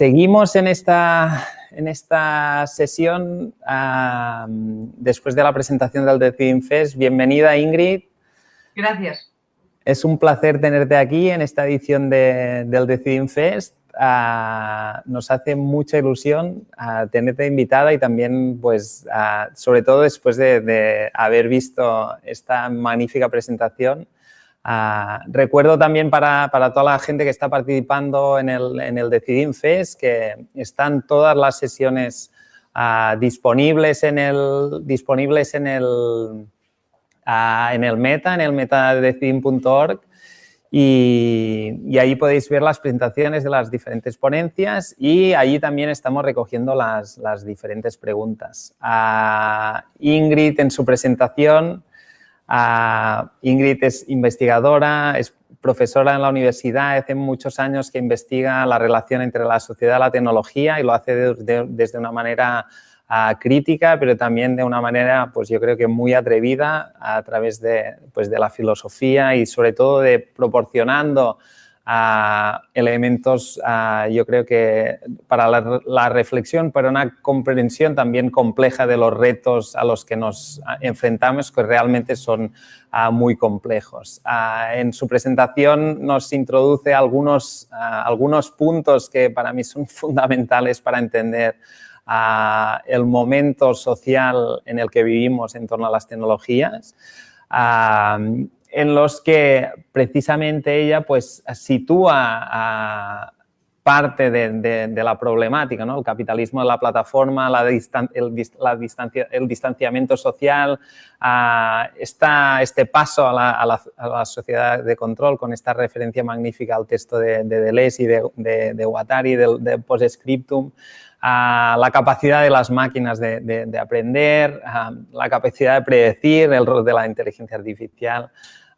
Seguimos en esta, en esta sesión después de la presentación del Decidim Fest. Bienvenida, Ingrid. Gracias. Es un placer tenerte aquí en esta edición del Decidim Fest. Ah, nos hace mucha ilusión ah, tenerte invitada y también, pues, ah, sobre todo después de haber visto esta magnífica presentación, Ah, recuerdo también para, toda la gente que está participando en el, en el Decidim Fest que están todas las sesiones ah, disponibles, en el, disponibles en el, ah, en el meta, en el metadecidim.org y, y, ahí podéis ver las presentaciones de las diferentes ponencias y allí también estamos recogiendo las, las diferentes preguntas. Ingrid en su presentación Ingrid es investigadora, es profesora en la universidad, hace muchos años que investiga la relación entre la sociedad y la tecnología y lo hace desde una manera ah, crítica, pero también de una manera, pues yo creo que muy atrevida a través de, pues de la filosofía y sobre todo de proporcionando elementos, yo creo que para la, reflexión, para una comprensión también compleja de los retos a los que nos enfrentamos, que realmente son muy complejos. en su presentación nos introduce algunos, algunos puntos que para mí son fundamentales para entender el momento social en el que vivimos en torno a las tecnologías en los que precisamente ella pues sitúa parte de, la problemática, ¿no? el capitalismo de la plataforma, la el, distancia, el, distanciamiento social, está este paso a la, sociedad de control con esta referencia magnífica al texto de, Deleuze y de, de, Guattari, del Postscriptum, la capacidad de las máquinas de, aprender, la capacidad de predecir, el rol de la inteligencia artificial,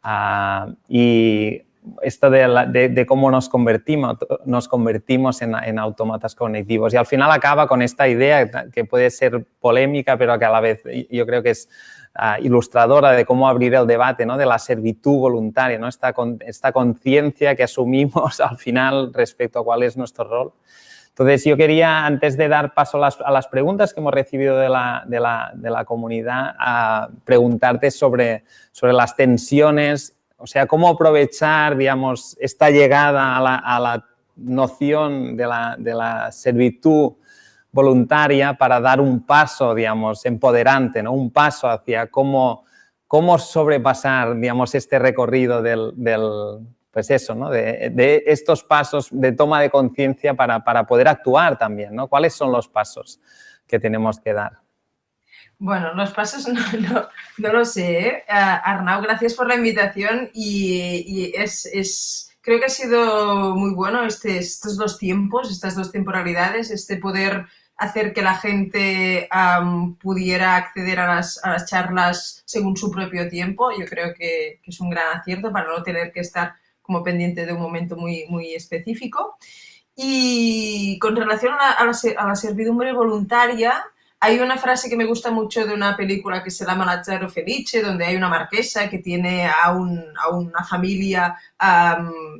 Ah, y esto de, cómo nos convertimos, nos convertimos en, en, autómatas cognitivos. Y al final acaba con esta idea que puede ser polémica, pero que a la vez yo creo que es ah, ilustradora de cómo abrir el debate ¿no? de la servitud voluntaria, ¿no? esta, esta conciencia que asumimos al final respecto a cuál es nuestro rol. Entonces, yo quería, antes de dar paso a las, preguntas que hemos recibido de la, de la, de la comunidad, a preguntarte sobre, sobre las tensiones, o sea, cómo aprovechar, digamos, esta llegada a la, a la noción de la, de la, servitud voluntaria para dar un paso, digamos, empoderante, ¿no? un paso hacia cómo, cómo sobrepasar, digamos, este recorrido del, del pues eso, ¿no? de, estos pasos de toma de conciencia para, poder actuar también, ¿no? ¿Cuáles son los pasos que tenemos que dar? Bueno, los pasos no, lo sé. ¿eh? Arnau, gracias por la invitación y, es, creo que ha sido muy bueno este, estos dos tiempos, estas dos temporalidades, este poder hacer que la gente pudiera acceder a las, charlas según su propio tiempo. Yo creo que, es un gran acierto para no tener que estar como pendiente de un momento muy, muy específico. Y con relación a la, servidumbre voluntaria, hay una frase que me gusta mucho de una película que se llama Lazzaro Felice, donde hay una marquesa que tiene a, una familia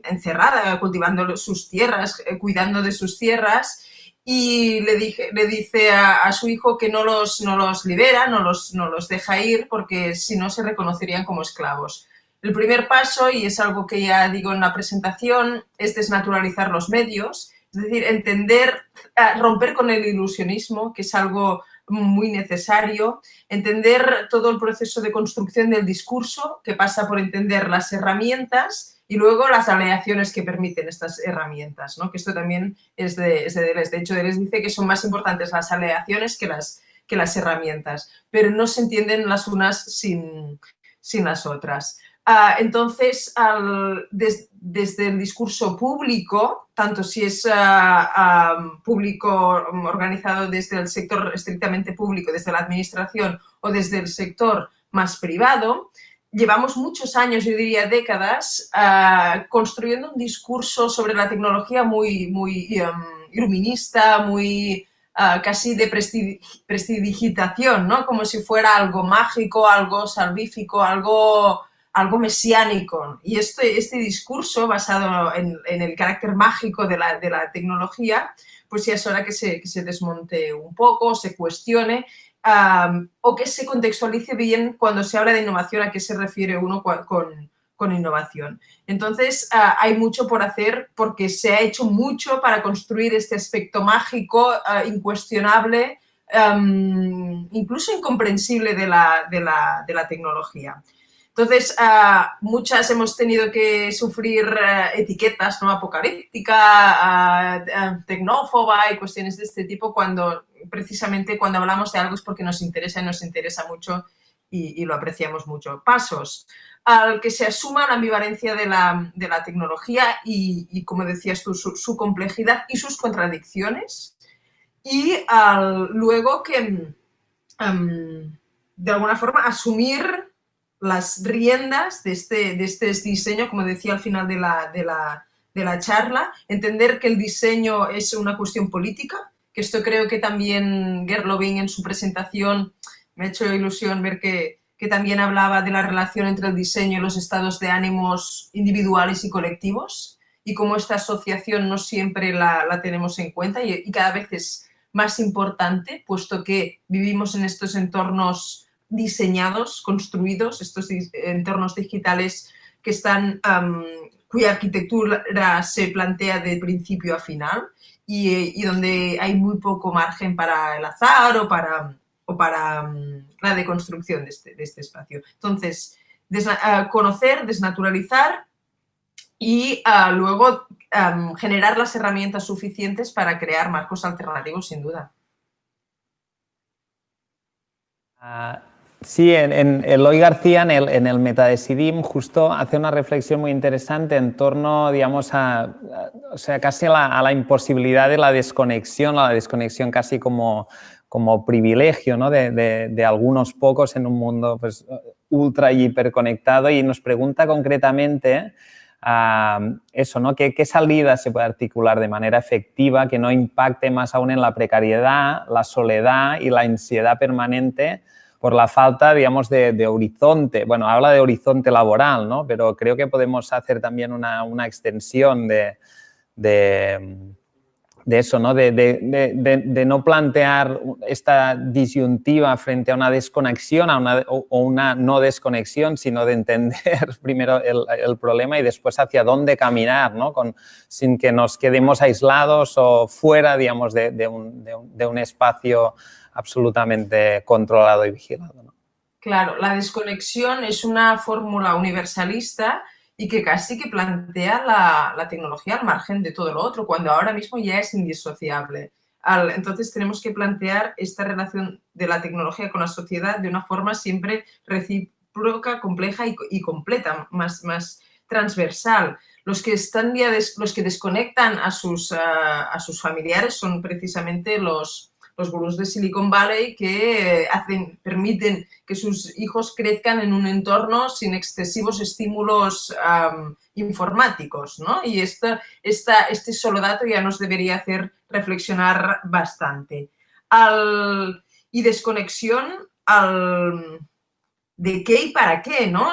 encerrada, cultivando sus tierras, eh, cuidando de sus tierras, y le, dije, le dice a, su hijo que no los, no los libera, no los, no los deja ir, porque si no se reconocerían como esclavos. El primer paso, y es algo que ya digo en la presentación, es desnaturalizar los medios, es decir, entender, eh, romper con el ilusionismo, que es algo muy necesario, entender todo el proceso de construcción del discurso, que pasa por entender las herramientas y luego las aleaciones que permiten estas herramientas, ¿no? que esto también es de, es de Deleuze. De hecho, Deleuze dice que son más importantes las aleaciones que las, que las herramientas, pero no se entienden las unas sin, sin las otras. Ah, entonces, desde el discurso público, tanto si es ah, público organizado desde el sector estrictamente público, desde la administración o desde el sector más privado, llevamos muchos años, yo diría décadas, construyendo un discurso sobre la tecnología muy, muy um, iluminista, muy casi de prestidigitación, ¿no? Como si fuera algo mágico, algo salvífico, algo algo mesiánico. Y este, este discurso basado en, el carácter mágico de la, de la, tecnología, pues ya es hora que se, que se desmonte un poco, se cuestione o que se contextualice bien cuando se habla de innovación, a qué se refiere uno con, con innovación. Entonces, ah, hay mucho por hacer porque se ha hecho mucho para construir este aspecto mágico, ah, incuestionable, incluso incomprensible de la, de la, de la tecnología. Entonces, ah, muchas hemos tenido que sufrir etiquetas ¿no? apocalíptica, tecnófoba y cuestiones de este tipo cuando precisamente cuando hablamos de algo es porque nos interesa y nos interesa mucho y, lo apreciamos mucho. Pasos al que se asuma la ambivalencia de la, tecnología y, como decías tú, su, complejidad y sus contradicciones. Y luego que, em, de alguna forma, asumir las riendas de este, de este diseño, como decía al final de la, de la charla, entender que el diseño es una cuestión política, que esto creo que también Gerlovin en su presentación me ha hecho ilusión ver que, también hablaba de la relación entre el diseño y los estados de ánimos individuales y colectivos y cómo esta asociación no siempre la, tenemos en cuenta y, cada vez es más importante, puesto que vivimos en estos entornos diseñados, construidos, estos entornos digitales que están, cuya arquitectura se plantea de principio a final y, donde hay muy poco margen para el azar o para la deconstrucción de este, este espacio. Entonces, conocer, desnaturalizar y luego generar las herramientas suficientes para crear marcos alternativos, sin duda. Ah, sí, en, Eloy García, en el, en el Metadesidim, justo hace una reflexión muy interesante en torno, digamos, a, o sea, casi a la, a imposibilidad de la desconexión, a la desconexión casi como como privilegio ¿no? de, algunos pocos en un mundo pues, ultra y hiperconectado y nos pregunta concretamente eso, ¿no? ¿Qué, ¿Qué, salida se puede articular de manera efectiva que no impacte más aún en la precariedad, la soledad y la ansiedad permanente por la falta, digamos, de, horizonte? Bueno, habla de horizonte laboral, ¿no? Pero creo que podemos hacer también una, una extensión de de eso, ¿no? De, no plantear esta disyuntiva frente a una desconexión o, una no desconexión, sino de entender primero el, problema y después hacia dónde caminar, ¿no? Sin que nos quedemos aislados o fuera, digamos, de, un, un, espacio absolutamente controlado y vigilado. Claro, la desconexión es una fórmula universalista y que casi que plantea la, tecnología al margen de todo lo otro, cuando ahora mismo ya es indisociable. entonces tenemos que plantear esta relación de la tecnología con la sociedad de una forma siempre recíproca, compleja y, completa, más, más transversal. Los que, están los que desconectan a sus, a sus familiares son precisamente los, los gurús de Silicon Valley que hacen, permiten que sus hijos crezcan en un entorno sin excesivos estímulos informáticos, ¿no? Y esta, esta, este solo dato ya nos debería hacer reflexionar bastante. Al, y desconexión al, de qué y para qué, ¿no?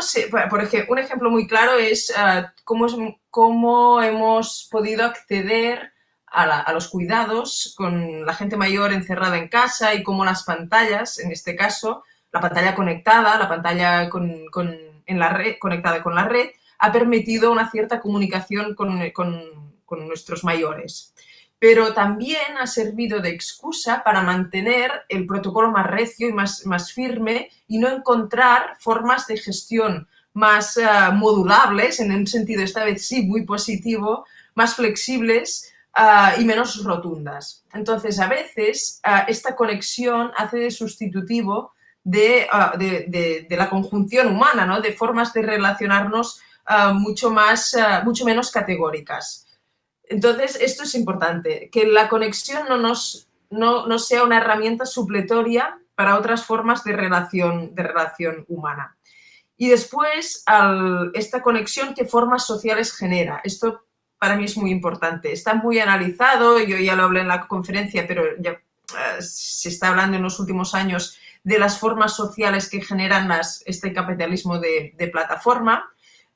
Por ejemplo, un ejemplo muy claro es ah, cómo, cómo hemos podido acceder a, los cuidados con la gente mayor encerrada en casa y cómo las pantallas, en este caso, la pantalla conectada, la pantalla con, en la red, conectada con la red, ha permitido una cierta comunicación con, nuestros mayores. Pero también ha servido de excusa para mantener el protocolo más recio y más, firme y no encontrar formas de gestión más eh, modulables, en un sentido esta vez sí muy positivo, más flexibles, Ah, y menos rotundas. Entonces, a veces ah, esta conexión hace de sustitutivo ah, de, de, la conjunción humana, ¿no? de formas de relacionarnos mucho, más, mucho menos categóricas. Entonces, esto es importante, que la conexión no, nos, no, no sea una herramienta supletoria para otras formas de relación, de relación humana. Y después, esta conexión, ¿qué formas sociales genera? Esto para mí es muy importante. Está muy analizado, yo ya lo hablé en la conferencia, pero ya eh, se está hablando en los últimos años de las formas sociales que generan las, este capitalismo de, plataforma.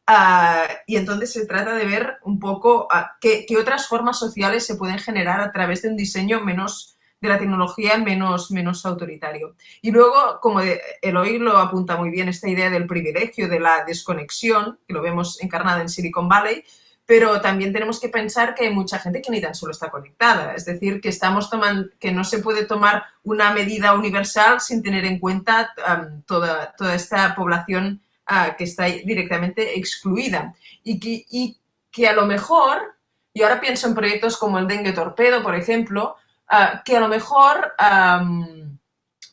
Ah, y entonces se trata de ver un poco ah, qué, otras formas sociales se pueden generar a través de un diseño menos de la tecnología menos, menos autoritario. Y luego, como Eloy lo apunta muy bien, esta idea del privilegio, de la desconexión, que lo vemos encarnada en Silicon Valley, pero también tenemos que pensar que hay mucha gente que ni tan solo está conectada, es decir, que, estamos tomando, que no se puede tomar una medida universal sin tener en cuenta toda, toda esta población ah, que está directamente excluida. Y que, y que a lo mejor, y ahora pienso en proyectos como el Dengue Torpedo, por ejemplo, ah, que a lo mejor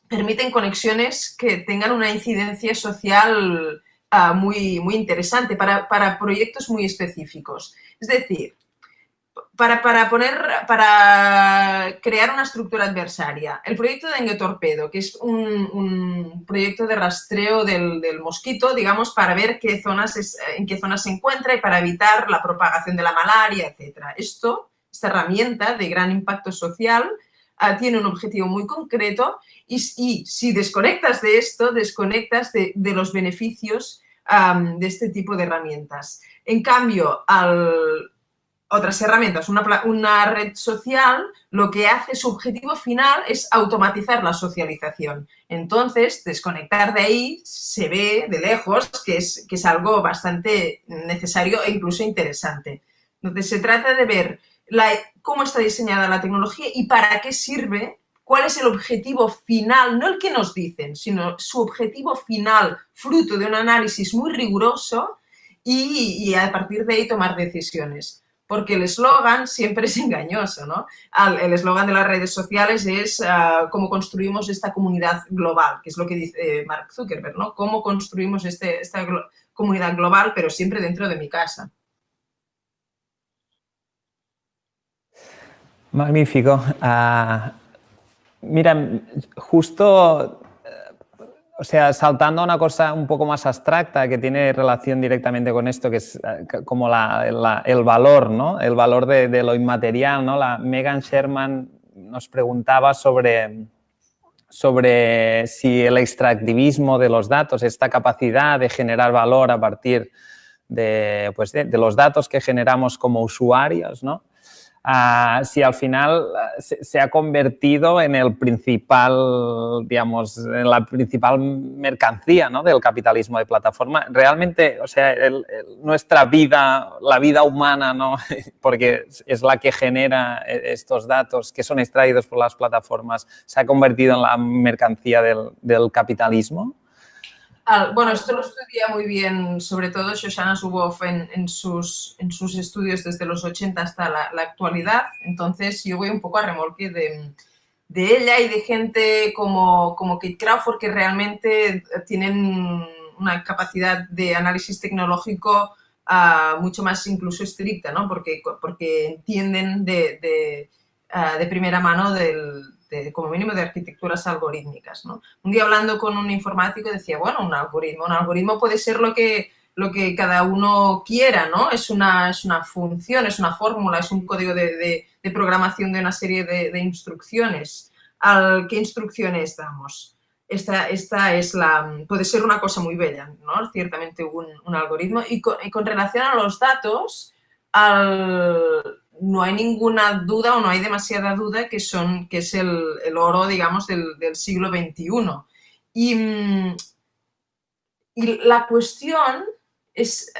permiten conexiones que tengan una incidencia social Ah, muy, muy interesante para, para, proyectos muy específicos. Es decir, para, para, poner, para crear una estructura adversaria. El proyecto de Dengue Torpedo, que es un, proyecto de rastreo del, del, mosquito, digamos, para ver qué zonas es, en qué zonas se encuentra y para evitar la propagación de la malaria, etc. Esto, esta herramienta de gran impacto social, uh, tiene un objetivo muy concreto y, si desconectas de esto, desconectas de, los beneficios de este tipo de herramientas. En cambio, al, otras herramientas, una, una, red social, lo que hace su objetivo final es automatizar la socialización. Entonces, desconectar de ahí se ve de lejos que es, que es algo bastante necesario e incluso interesante. Entonces, se trata de ver cómo está diseñada la tecnología y para qué sirve cuál es el objetivo final, no el que nos dicen, sino su objetivo final, fruto de un análisis muy riguroso y, a partir de ahí tomar decisiones. Porque el eslogan siempre es engañoso, ¿no? El eslogan de las redes sociales es uh, cómo construimos esta comunidad global, que es lo que dice Mark Zuckerberg, ¿no? Cómo construimos este, esta comunidad global, pero siempre dentro de mi casa. Magnífico. Uh, Mira, justo, eh, o sea, saltando a una cosa un poco más abstracta que tiene relación directamente con esto, que es eh, como el valor, ¿no? El valor de, lo inmaterial, ¿no? La Megan Sherman nos preguntaba sobre, sobre si el extractivismo de los datos, esta capacidad de generar valor a partir de, pues de los datos que generamos como usuarios, ¿no? Ah, si al final ah, se, ha convertido en el principal, digamos, en la principal mercancía ¿no? del capitalismo de plataforma. Realmente, o sea, nuestra vida, la vida humana, ¿no? porque es la que genera e, estos datos que son extraídos por las plataformas, se ha convertido en la mercancía del capitalismo bueno, esto lo estudia muy bien, sobre todo Shoshana Zuboff en, sus, en sus estudios desde los 80 hasta la, actualidad. Entonces, yo voy un poco a remolque de, ella y de gente como, como Kate Crawford que realmente tienen una capacidad de análisis tecnológico ah, mucho más incluso estricta, ¿no? Porque, porque entienden de, de, ah, de primera mano del, como mínimo de arquitecturas algorítmicas. ¿no? Un día hablando con un informático decía, bueno, un algoritmo, un algoritmo puede ser lo que, lo que cada uno quiera, ¿no? Es una, es una función, es una fórmula, es un código de, de, programación de una serie de, instrucciones. ¿Al qué instrucciones damos? Esta, esta, es la, puede ser una cosa muy bella, ¿no? Ciertamente un, un algoritmo. Y con, y con, relación a los datos, al, no hay ninguna duda o no hay demasiada duda que, son, que es el, oro, digamos, del, siglo XXI. Y, mm, y, la cuestión es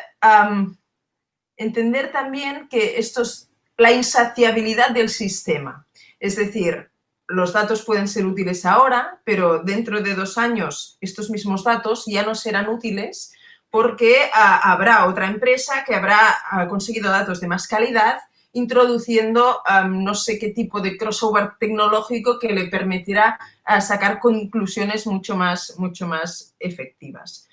entender también que esto es la insaciabilidad del sistema. Es decir, los datos pueden ser útiles ahora, pero dentro de dos años estos mismos datos ya no serán útiles porque ah, habrá otra empresa que habrá conseguido datos de más calidad introduciendo no sé qué tipo de crossover tecnológico que le permitirá sacar conclusiones mucho más, mucho más efectivas.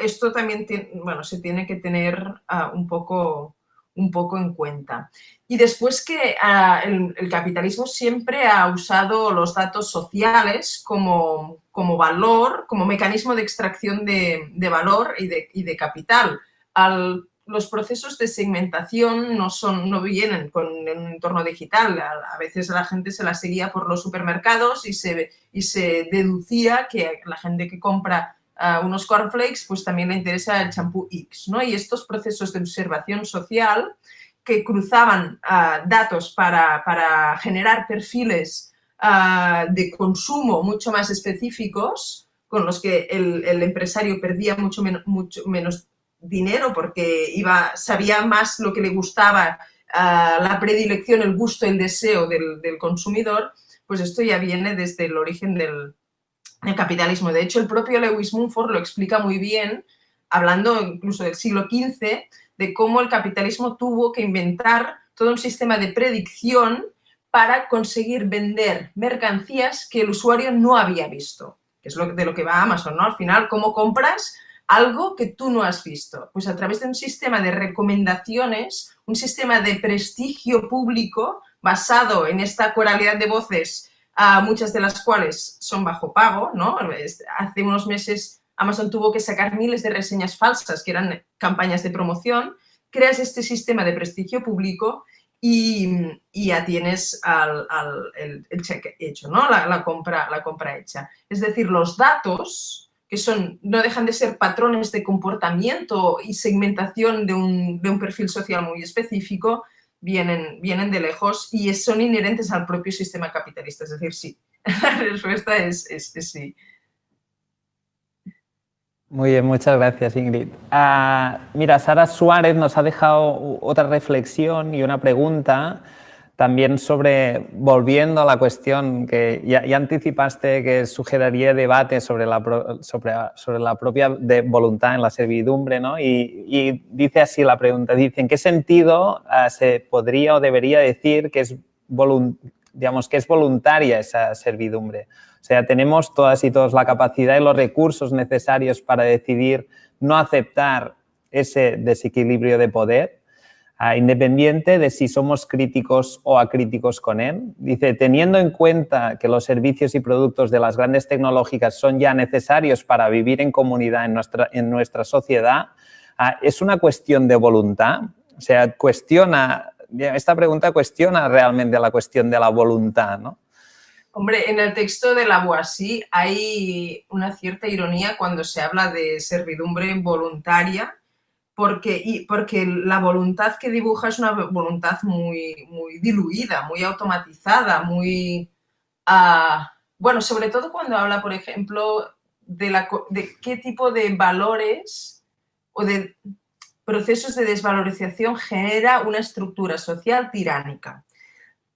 esto también bueno, se tiene que tener ah, un, poco, un poco en cuenta. Y después que ah, el, capitalismo siempre ha usado los datos sociales como, como valor, como mecanismo de extracción de, valor y de, y de capital. Al los procesos de segmentación no, son, no vienen con un entorno digital. A, veces la gente se la seguía por los supermercados y se, y se deducía que la gente que compra uh, unos cornflakes pues también le interesa el champú X. ¿no? Y estos procesos de observación social que cruzaban uh, datos para, para, generar perfiles uh, de consumo mucho más específicos con los que el, el empresario perdía mucho, mucho menos dinero porque iba, sabía más lo que le gustaba, uh, la predilección, el gusto, el deseo del, del, consumidor, pues esto ya viene desde el origen del, del, capitalismo. De hecho, el propio Lewis Mumford lo explica muy bien, hablando incluso del siglo XV, de cómo el capitalismo tuvo que inventar todo un sistema de predicción para conseguir vender mercancías que el usuario no había visto, que es lo, de lo que va Amazon, ¿no? Al final, ¿cómo compras algo que tú no has visto. Pues a través de un sistema de recomendaciones, un sistema de prestigio público basado en esta coralidad de voces, uh, muchas de las cuales son bajo pago, ¿no? Hace unos meses Amazon tuvo que sacar miles de reseñas falsas, que eran campañas de promoción, creas este sistema de prestigio público y, y ya tienes al, el, cheque hecho, ¿no? La, compra, la compra hecha. Es decir, los datos que son, no dejan de ser patrones de comportamiento y segmentación de un, de un perfil social muy específico, vienen, vienen de lejos y son inherentes al propio sistema capitalista. Es decir, sí. La respuesta es, es, es sí. Muy bien, muchas gracias Ingrid. Uh, mira, Sara Suárez nos ha dejado otra reflexión y una pregunta también sobre, volviendo a la cuestión que ya, anticipaste que sugeriría debate sobre la, sobre, sobre la propia voluntad en la servidumbre, ¿no? Y, dice así la pregunta, dice, ¿en qué sentido uh, se podría o debería decir que es, digamos, que es voluntaria esa servidumbre? O sea, tenemos todas y todos la capacidad y los recursos necesarios para decidir no aceptar ese desequilibrio de poder uh, independiente de si somos críticos o acríticos con él. Dice, teniendo en cuenta que los servicios y productos de las grandes tecnológicas son ya necesarios para vivir en comunidad en nuestra, en nuestra sociedad, uh, ¿es una cuestión de voluntad? O sea, cuestiona, esta pregunta cuestiona realmente la cuestión de la voluntad, ¿no? Hombre, en el texto de la Boissy hay una cierta ironía cuando se habla de servidumbre voluntaria, porque, y, porque la voluntad que dibuja es una voluntad muy, muy diluida, muy automatizada, muy... Uh, bueno, sobre todo cuando habla, por ejemplo, de, la, de qué tipo de valores o de procesos de desvalorización genera una estructura social tiránica.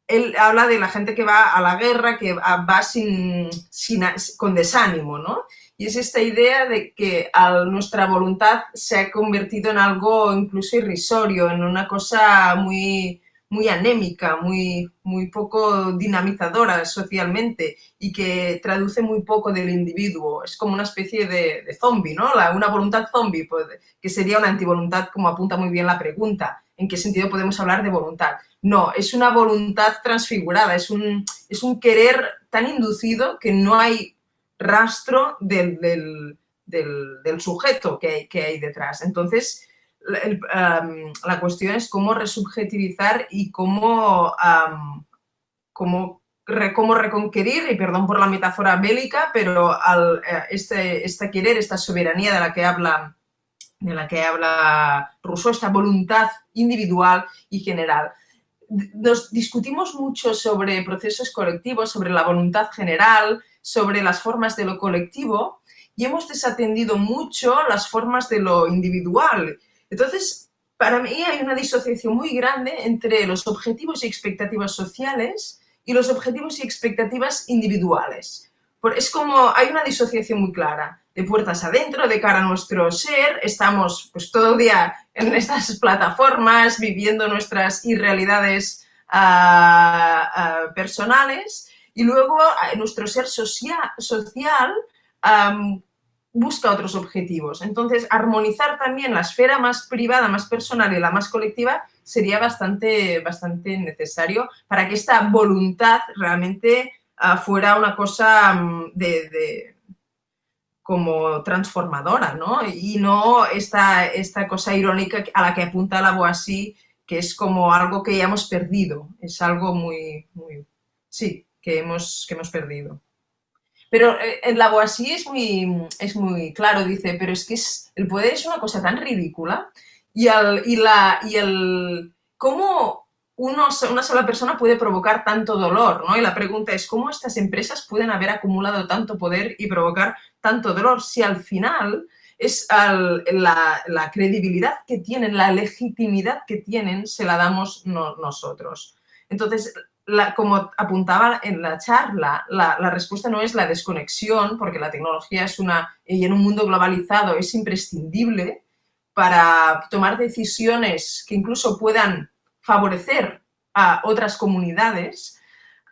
Él habla de la gente que va a la guerra, que va sin, sin, con desánimo, ¿no? Y es esta idea de que nuestra voluntad se ha convertido en algo incluso irrisorio, en una cosa muy, muy anémica, muy, muy poco dinamizadora socialmente y que traduce muy poco del individuo. Es como una especie de, de zombie, ¿no? Una voluntad zombie, pues, que sería una antivoluntad, como apunta muy bien la pregunta. ¿En qué sentido podemos hablar de voluntad? No, es una voluntad transfigurada, es un, es un querer tan inducido que no hay rastro del, del, del, sujeto que hay, que hay, detrás. Entonces, la cuestión es cómo resubjetivizar y cómo, cómo, cómo, reconquerir, y perdón por la metáfora bélica, pero al, eh, este, este querer, esta soberanía de la que habla de la que habla Rousseau, esta voluntad individual y general. Nos discutimos mucho sobre procesos colectivos, sobre la voluntad general, sobre las formas de lo colectivo y hemos desatendido mucho las formas de lo individual. Entonces, para mí hay una disociación muy grande entre los objetivos y expectativas sociales y los objetivos y expectativas individuales. Es como, hay una disociación muy clara, de puertas adentro, de cara a nuestro ser, estamos pues todo el día en estas plataformas viviendo nuestras irrealidades uh, uh, personales y luego nuestro ser social, busca otros objetivos. Entonces, armonizar también la esfera más privada, más personal y la más colectiva sería bastante, bastante necesario para que esta voluntad realmente uh, fuera una cosa de, de como transformadora, ¿no? Y no esta, esta cosa irónica a la que apunta la Boasí, que es como algo que ya hemos perdido, es algo muy, muy sí, que hemos, que hemos perdido. Pero eh, en la Boasí es muy, es muy claro, dice, pero es que es, el poder es una cosa tan ridícula y, el, y, la, y el, cómo una sola persona puede provocar tanto dolor, ¿no? Y la pregunta es, ¿cómo estas empresas pueden haber acumulado tanto poder y provocar tanto dolor si al final es la, credibilidad que tienen, la legitimidad que tienen, se la damos nosotros. Entonces, como apuntaba en la charla, la, respuesta no es la desconexión, porque la tecnología es una, y en un mundo globalizado es imprescindible para tomar decisiones que incluso puedan favorecer a otras comunidades,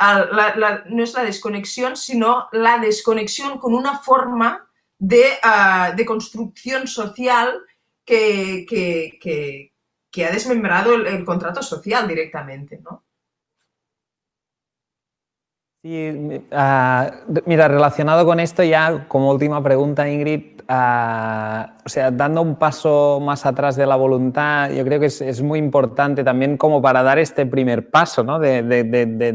no es la desconexión, sino la desconexión con una forma de, ah, construcción social que, ha desmembrado el, contrato social directamente. ¿no? Sí, ah, mira, relacionado con esto ya como última pregunta, Ingrid, o sea, dando un paso más atrás de la voluntad, yo creo que es, muy importante también como para dar este primer paso, ¿no? De,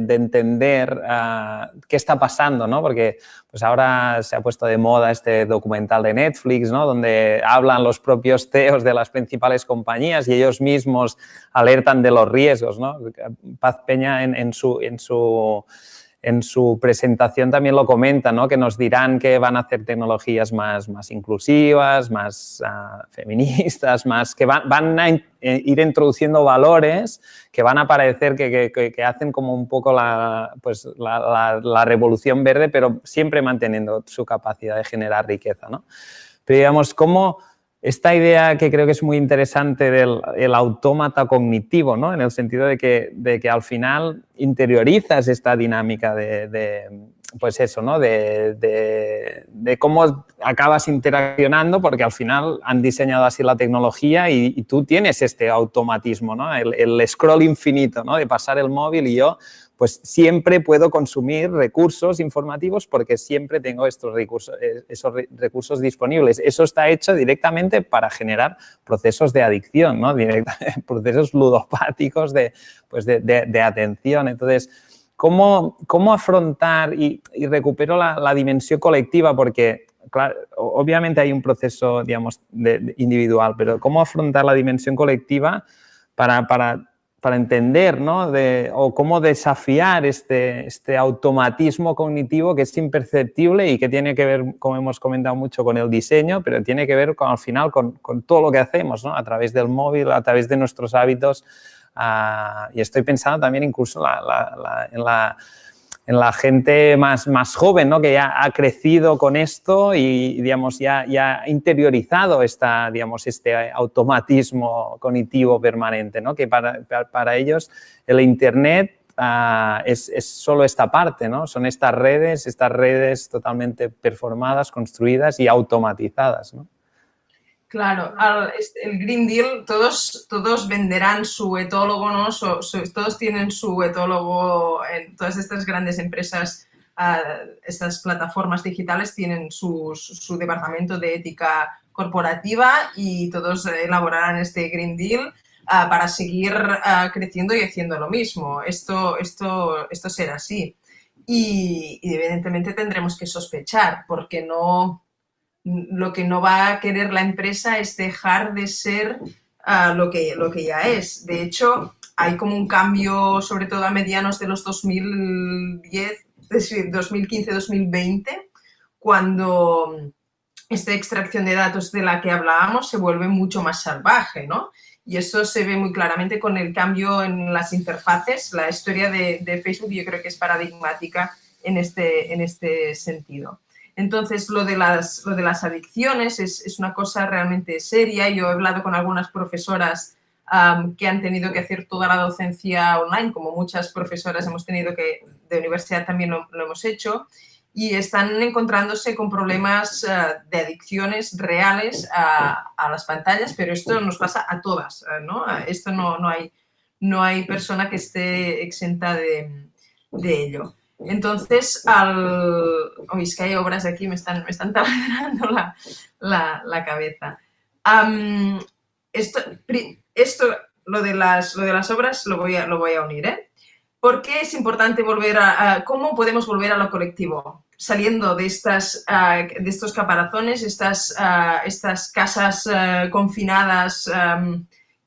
entender ah, qué está pasando, ¿no? Porque pues ahora se ha puesto de moda este documental de Netflix, ¿no? Donde hablan los propios CEOs de las principales compañías y ellos mismos alertan de los riesgos, ¿no? Paz Peña en su... En su en su presentación también lo comenta, ¿no? que nos dirán que van a hacer tecnologías más, más inclusivas, más ah, feministas, más que van, van a eh, ir introduciendo valores que van a parecer que, que, hacen como un poco la, pues, la, la, revolución verde, pero siempre manteniendo su capacidad de generar riqueza. ¿no? Pero digamos, ¿cómo esta idea que creo que es muy interesante del el autómata cognitivo, ¿no? en el sentido de que, de que al final interiorizas esta dinámica de, pues eso, ¿no? De, de, cómo acabas interaccionando, porque al final han diseñado así la tecnología y, tú tienes este automatismo, ¿no? el, el scroll infinito, ¿no? de pasar el móvil y yo pues siempre puedo consumir recursos informativos porque siempre tengo estos recursos, eh, esos recursos disponibles. Eso está hecho directamente para generar procesos de adicción, ¿no? procesos ludopáticos de, pues de, atención. Entonces, ¿cómo, cómo afrontar y, recupero la, dimensión colectiva? Porque obviamente hay un proceso, digamos, individual, pero ¿cómo afrontar la dimensión colectiva para, para para entender ¿no? de, o cómo desafiar este, este automatismo cognitivo que es imperceptible y que tiene que ver, como hemos comentado mucho, con el diseño, pero tiene que ver con, al final con, con todo lo que hacemos, ¿no? a través del móvil, a través de nuestros hábitos. Uh, y estoy pensando también incluso la, la, en la en la gente más, más joven, ¿no? que ya ha crecido con esto y, digamos, ya, ya ha interiorizado esta, digamos, este automatismo cognitivo permanente, ¿no? que para, para ellos el Internet uh, es, es, solo esta parte, ¿no? son estas redes, estas redes totalmente performadas, construidas y automatizadas. ¿no? Claro, el Green Deal, todos, todos venderán su etólogo, ¿no? todos tienen su etólogo en todas estas grandes empresas, ah, estas plataformas digitales tienen su, departamento de ética corporativa y todos elaborarán este Green Deal ah, para seguir ah, creciendo y haciendo lo mismo. Esto, esto, esto será así. y evidentemente tendremos que sospechar porque no lo que no va a querer la empresa es dejar de ser ah, lo, que, lo que ya es. De hecho, hay como un cambio, sobre todo a medianos de los 2010, 2015-2020, cuando esta extracción de datos de la que hablábamos se vuelve mucho más salvaje, ¿no? Y eso se ve muy claramente con el cambio en las interfaces. La historia de, de Facebook yo creo que es paradigmática en este, en este sentido. Entonces, lo de las, de las adicciones es, una cosa realmente seria. Yo he hablado con algunas profesoras que han tenido que hacer toda la docencia online, como muchas profesoras hemos tenido que, de universidad también lo, hemos hecho, y están encontrándose con problemas ah, de adicciones reales a, las pantallas, pero esto nos pasa a todas, ah, ¿no? Esto no, hay, no hay persona que esté exenta de ello. Entonces, al... Uy, es que hay obras aquí, me están, me están taladrando la, la, cabeza. esto, esto lo, de las, lo de las obras lo voy a, lo voy a unir, ¿eh? ¿Por qué es importante volver a, ¿Cómo podemos volver a lo colectivo? Saliendo de, estas, de estos caparazones, estas, estas casas confinadas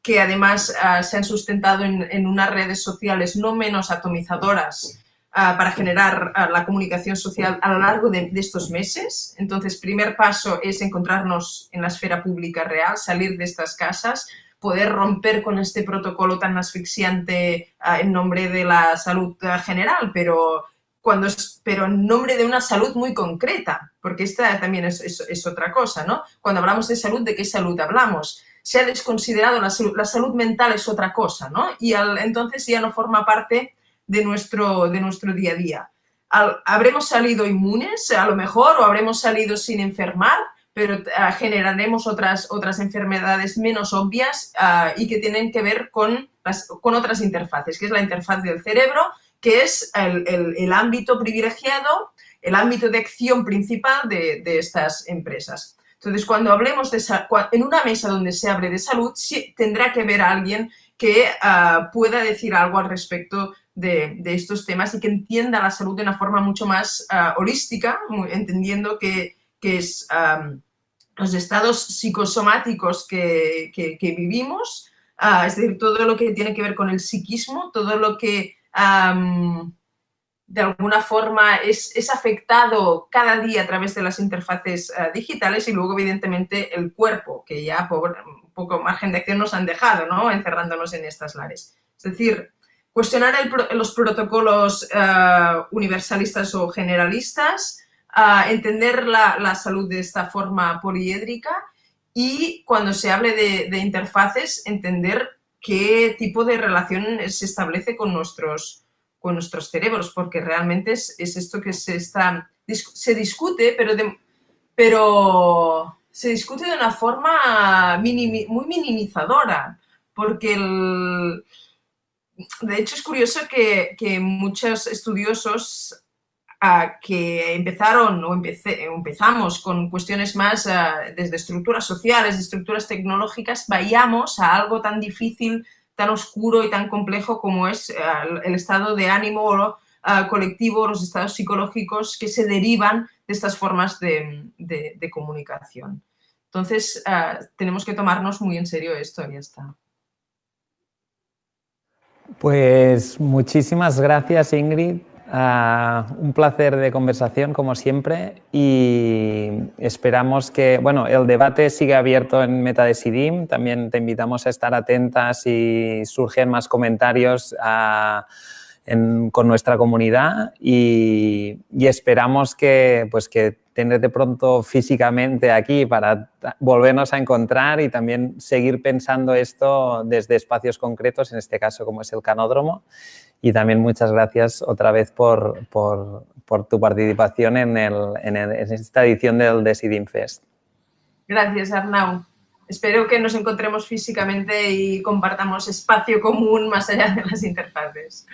que además se han sustentado en, en, unas redes sociales no menos atomizadoras para generar la comunicación social a lo largo de, estos meses. Entonces, primer paso es encontrarnos en la esfera pública real, salir de estas casas, poder romper con este protocolo tan asfixiante en nombre de la salud general, pero, cuando es, pero en nombre de una salud muy concreta, porque esta también es, otra cosa, ¿no? Cuando hablamos de salud, ¿de qué salud hablamos? Se ha desconsiderado la salud, la salud mental es otra cosa, ¿no? Y al, entonces ya no forma parte de nuestro, de nuestro día a día. ¿Habremos salido inmunes a lo mejor o habremos salido sin enfermar? pero ah, generaremos otras, otras enfermedades menos obvias ah, y que tienen que ver con, con otras interfaces, que es la interfaz del cerebro, que es el, ámbito privilegiado, el ámbito de acción principal de, estas empresas. Entonces, cuando hablemos de en una mesa donde se hable de salud, tendrá que haber alguien que ah, pueda decir algo al respecto de, estos temas y que entienda la salud de una forma mucho más holística, entendiendo que que es los estados psicosomáticos que, vivimos, ah, es decir, todo lo que tiene que ver con el psiquismo, todo lo que de alguna forma es, afectado cada día a través de las interfaces ah, digitales y luego, evidentemente, el cuerpo, que ya por poco margen de acción nos han dejado, ¿no? encerrándonos en estas lares. Es decir, cuestionar los protocolos ah, universalistas o generalistas, entender la, salud de esta forma poliédrica y cuando se hable de, interfaces, entender qué tipo de relación se establece con nuestros, con nuestros cerebros, porque realmente es, esto que se está... Se discute, pero, pero se discute de una forma muy minimizadora, porque de hecho es curioso que, muchos estudiosos que empezaron o empezamos con cuestiones más desde estructuras sociales, estructuras tecnológicas, vayamos a algo tan difícil, tan oscuro y tan complejo como es el estado de ánimo colectivo, los estados psicológicos que se derivan de estas formas de, de comunicación. Entonces, tenemos que tomarnos muy en serio esto y ya está. Pues muchísimas gracias, Ingrid. Ah, un placer de conversación, como siempre, y esperamos que, bueno, el debate sigue abierto en MetaDecidim, también te invitamos a estar atentas si surgen más comentarios ah, con nuestra comunidad y, esperamos que, pues, que tenerte pronto físicamente aquí para volvernos a encontrar y también seguir pensando esto desde espacios concretos, en este caso como es el canódromo. Y también muchas gracias otra vez por, por, por tu participación en, el, en, esta edición del Decidim Fest. Gracias, Arnau. Espero que nos encontremos físicamente y compartamos espacio común más allá de las interfaces.